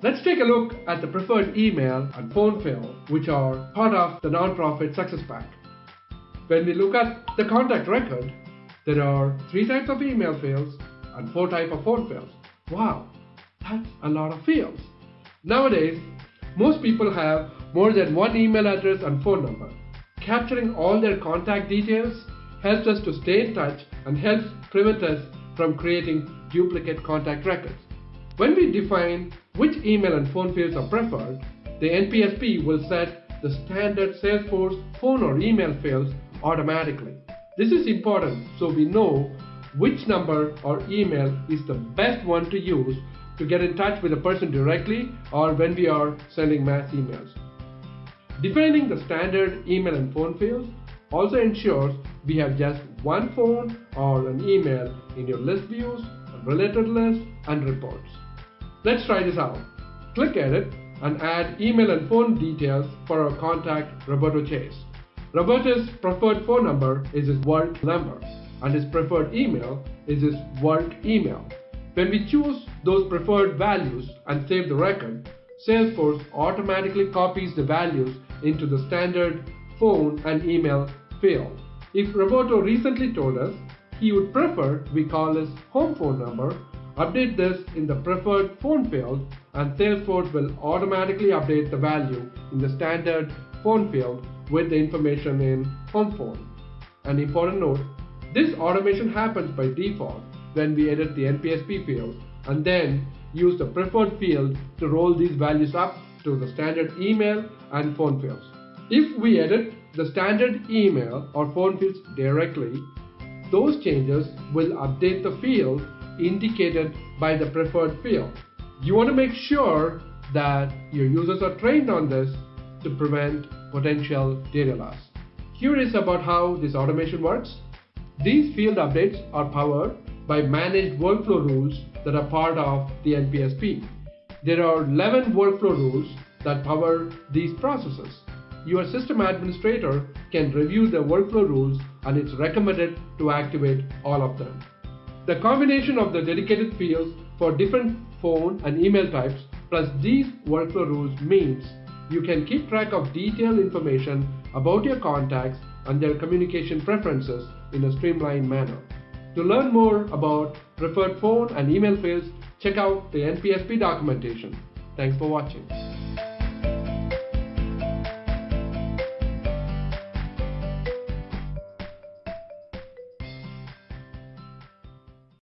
Let's take a look at the preferred email and phone field, which are part of the nonprofit Success Pack. When we look at the contact record, there are three types of email fields and four types of phone fields. Wow, that's a lot of fields. Nowadays, most people have more than one email address and phone number. Capturing all their contact details helps us to stay in touch and helps prevent us from creating duplicate contact records. When we define which email and phone fields are preferred, the NPSP will set the standard Salesforce phone or email fields automatically. This is important so we know which number or email is the best one to use to get in touch with a person directly or when we are sending mass emails. Defining the standard email and phone fields also ensures we have just one phone or an email in your list views, related lists and reports. Let's try this out. Click Edit and add email and phone details for our contact Roberto Chase. Roberto's preferred phone number is his work number and his preferred email is his work email. When we choose those preferred values and save the record, Salesforce automatically copies the values into the standard phone and email field. If Roberto recently told us he would prefer we call his home phone number Update this in the preferred phone field and Salesforce will automatically update the value in the standard phone field with the information in home phone. An important note, this automation happens by default when we edit the NPSP field and then use the preferred field to roll these values up to the standard email and phone fields. If we edit the standard email or phone fields directly, those changes will update the field indicated by the preferred field. You want to make sure that your users are trained on this to prevent potential data loss. Curious about how this automation works? These field updates are powered by managed workflow rules that are part of the NPSP. There are 11 workflow rules that power these processes. Your system administrator can review the workflow rules and it's recommended to activate all of them. The combination of the dedicated fields for different phone and email types plus these workflow rules means you can keep track of detailed information about your contacts and their communication preferences in a streamlined manner. To learn more about preferred phone and email fields, check out the NPSP documentation. Thanks for watching.